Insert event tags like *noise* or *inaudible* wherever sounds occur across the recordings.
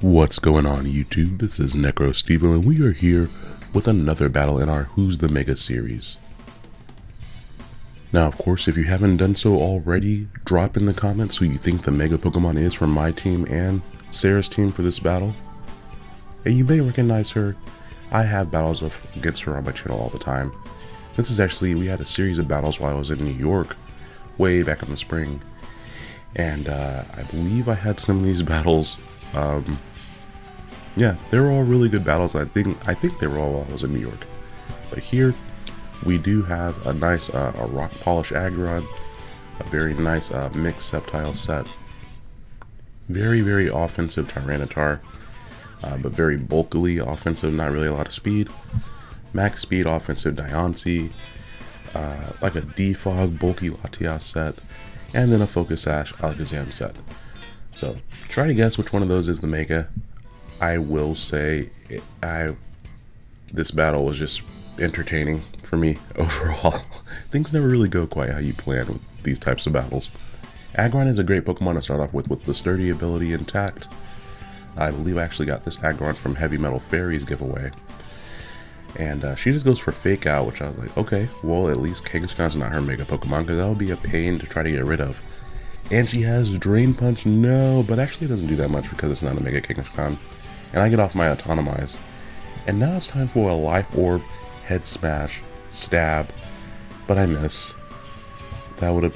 What's going on YouTube? This is Necro Steven and we are here with another battle in our Who's the Mega series. Now of course if you haven't done so already, drop in the comments who you think the Mega Pokemon is from my team and Sarah's team for this battle. And you may recognize her, I have battles against her on my channel all the time. This is actually, we had a series of battles while I was in New York, way back in the spring. And uh, I believe I had some of these *laughs* battles um, yeah, they were all really good battles. I think I think they were all while I was in New York. But here we do have a nice uh, a rock polish Aggron, a very nice uh, mixed Sceptile set. Very very offensive Tyranitar, uh, but very bulkily offensive. Not really a lot of speed. Max speed offensive Diancie, uh, like a Defog bulky Latias set, and then a Focus Sash Alakazam set. So try to guess which one of those is the Mega. I will say I this battle was just entertaining for me *laughs* overall. Things never really go quite how you plan with these types of battles. Aggron is a great Pokemon to start off with with the sturdy ability intact. I believe I actually got this Aggron from Heavy Metal Fairies giveaway. And uh, she just goes for Fake Out, which I was like, okay, well at least Kangaskhan's not her Mega Pokemon because that would be a pain to try to get rid of. And she has Drain Punch, no, but actually it doesn't do that much because it's not a Mega Kangaskhan. And I get off my Autotomize. And now it's time for a Life Orb, Head Smash, Stab, but I miss. That would have,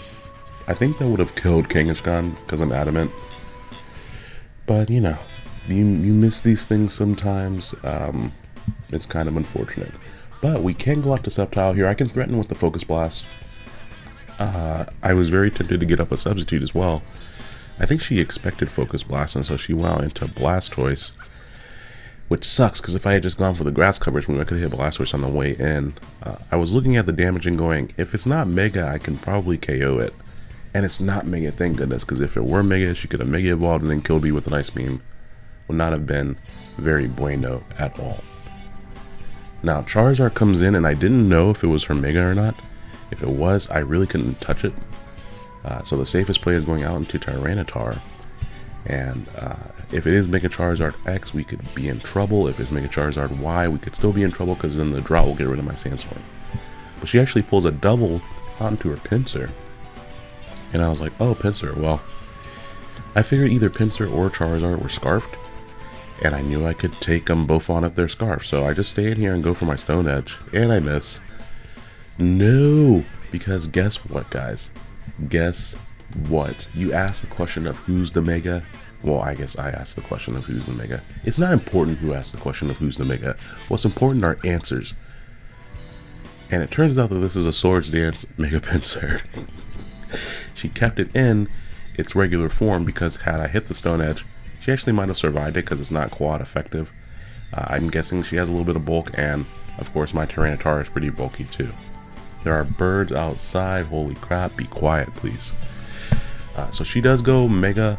I think that would have killed Kangaskhan because I'm adamant. But you know, you, you miss these things sometimes. Um, it's kind of unfortunate. But we can go out to Sceptile here. I can threaten with the Focus Blast uh, I was very tempted to get up a substitute as well. I think she expected Focus Blast, and so she went into Blastoise, which sucks, because if I had just gone for the grass coverage, maybe I could have hit Blastoise on the way in. Uh, I was looking at the damage and going, if it's not Mega, I can probably KO it. And it's not Mega, thank goodness, because if it were Mega, she could have Mega Evolved and then killed me with an Ice Beam. Would not have been very bueno at all. Now, Charizard comes in, and I didn't know if it was her Mega or not. If it was, I really couldn't touch it. Uh, so the safest play is going out into Tyranitar. And uh, if it is Mega Charizard X, we could be in trouble. If it's Mega Charizard Y, we could still be in trouble because then the drought will get rid of my Sandstorm. But she actually pulls a double onto her Pinsir. And I was like, oh, Pinsir. Well, I figured either Pinsir or Charizard were Scarfed. And I knew I could take them both on if they're Scarfed. So I just stay in here and go for my Stone Edge. And I miss. No, because guess what, guys? Guess what? You asked the question of who's the mega. Well, I guess I asked the question of who's the mega. It's not important who asked the question of who's the mega. What's important are answers. And it turns out that this is a Swords Dance Mega Pinsir. *laughs* she kept it in its regular form because had I hit the Stone Edge, she actually might have survived it because it's not quad effective. Uh, I'm guessing she has a little bit of bulk and of course my Tyranitar is pretty bulky too. There are birds outside. Holy crap. Be quiet, please. Uh, so she does go Mega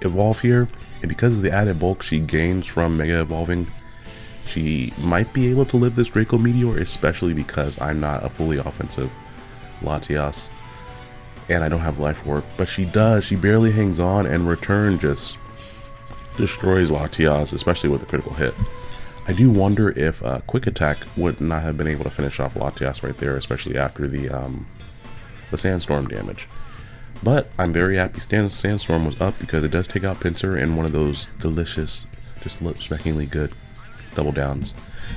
Evolve here. And because of the added bulk she gains from Mega Evolving, she might be able to live this Draco Meteor, especially because I'm not a fully offensive Latias. And I don't have life orb. But she does. She barely hangs on and return just destroys Latias, especially with a critical hit. I do wonder if uh, Quick Attack would not have been able to finish off Latias right there, especially after the um, the Sandstorm damage. But I'm very happy Sandstorm was up because it does take out Pinsir in one of those delicious, just lip-smackingly good double downs.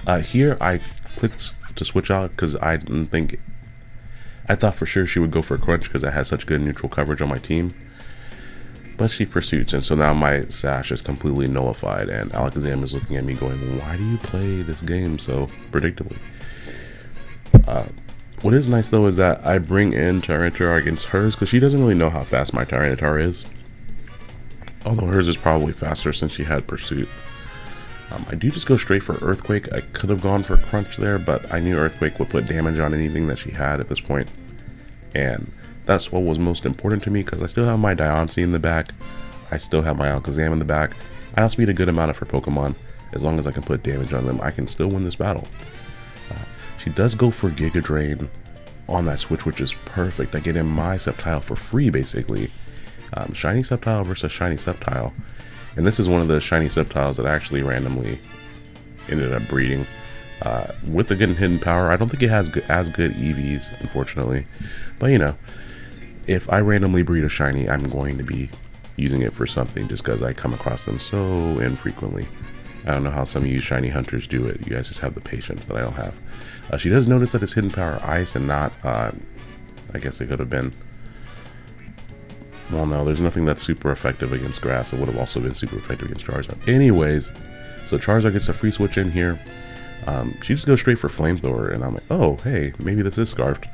Uh, here I clicked to switch out because I didn't think... I thought for sure she would go for a crunch because I had such good neutral coverage on my team. But she pursues, and so now my sash is completely nullified, and Alakazam is looking at me going, why do you play this game so predictably? Uh, what is nice though is that I bring in Tyranitar against hers, because she doesn't really know how fast my Tyranitar is. Although hers is probably faster since she had Pursuit. Um, I do just go straight for Earthquake. I could have gone for Crunch there, but I knew Earthquake would put damage on anything that she had at this point. And that's what was most important to me because I still have my Diancie in the back. I still have my Alakazam in the back. I also need a good amount of her Pokemon. As long as I can put damage on them, I can still win this battle. Uh, she does go for Giga Drain on that switch, which is perfect. I get in my Sceptile for free, basically. Um, shiny Sceptile versus Shiny Sceptile. And this is one of the shiny Sceptiles that actually randomly ended up breeding. Uh, with the good hidden power, I don't think it has as good EVs, unfortunately. But you know, if I randomly breed a shiny, I'm going to be using it for something just because I come across them so infrequently. I don't know how some of you shiny hunters do it. You guys just have the patience that I don't have. Uh, she does notice that it's hidden power ice and not, uh, I guess it could have been. Well, no, there's nothing that's super effective against grass that would have also been super effective against Charizard. Anyways, so Charizard gets a free switch in here. Um, she just goes straight for Flamethrower, and I'm like, oh, hey, maybe this is Scarfed.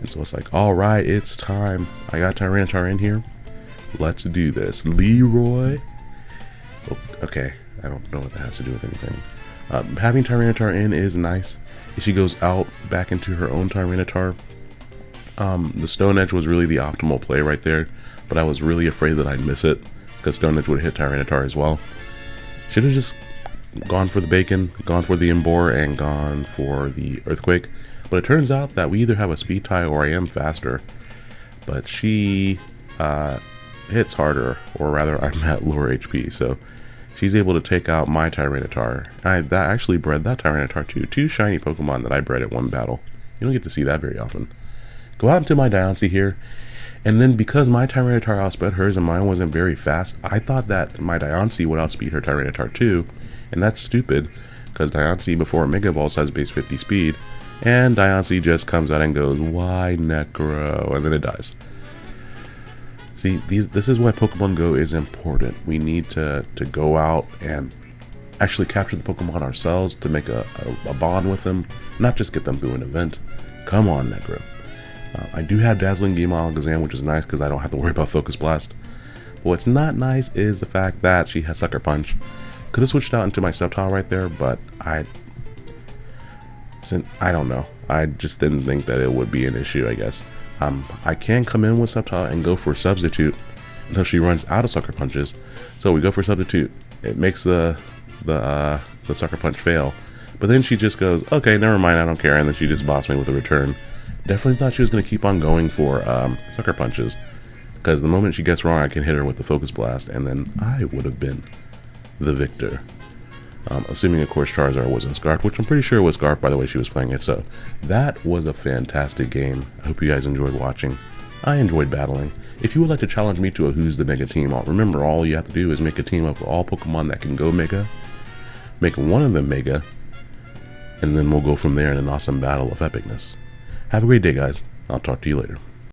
And so it's like, all right, it's time. I got Tyranitar in here. Let's do this. Leroy. Oh, okay, I don't know what that has to do with anything. Um, having Tyranitar in is nice. If she goes out back into her own Tyranitar, um, the Stone Edge was really the optimal play right there, but I was really afraid that I'd miss it because Stone Edge would hit Tyranitar as well. Should have just gone for the Bacon, gone for the Emboar, and gone for the Earthquake. But it turns out that we either have a speed tie or I am faster. But she uh, hits harder, or rather I'm *laughs* at lower HP, so she's able to take out my Tyranitar. I that actually bred that Tyranitar too. Two shiny Pokemon that I bred at one battle. You don't get to see that very often. Go out into my Diancie here, and then because my Tyranitar outsped hers and mine wasn't very fast, I thought that my Diancie would outspeed her Tyranitar too, and that's stupid, because Diancie before Mega Evolves has base 50 speed, and Diancie just comes out and goes, why Necro, and then it dies. See, these, this is why Pokemon Go is important. We need to, to go out and actually capture the Pokemon ourselves to make a, a, a bond with them, not just get them through an event. Come on, Necro. Uh, I do have Dazzling Gleam Alakazam, which is nice because I don't have to worry about Focus Blast. But what's not nice is the fact that she has Sucker Punch. Could have switched out into my Sceptile right there, but I... I don't know. I just didn't think that it would be an issue, I guess. Um, I can come in with Sceptile and go for Substitute until she runs out of Sucker Punches. So we go for Substitute. It makes the the uh, the Sucker Punch fail. But then she just goes, okay, never mind, I don't care. And then she just bops me with a return. Definitely thought she was going to keep on going for um, Sucker Punches. Because the moment she gets wrong, I can hit her with the Focus Blast. And then I would have been the victor. Um, assuming, of course, Charizard wasn't Scarfed, which I'm pretty sure was Scarfed by the way she was playing it. So that was a fantastic game. I hope you guys enjoyed watching. I enjoyed battling. If you would like to challenge me to a Who's the Mega team, remember all you have to do is make a team of all Pokemon that can go Mega, make one of them Mega, and then we'll go from there in an awesome battle of epicness. Have a great day, guys. I'll talk to you later.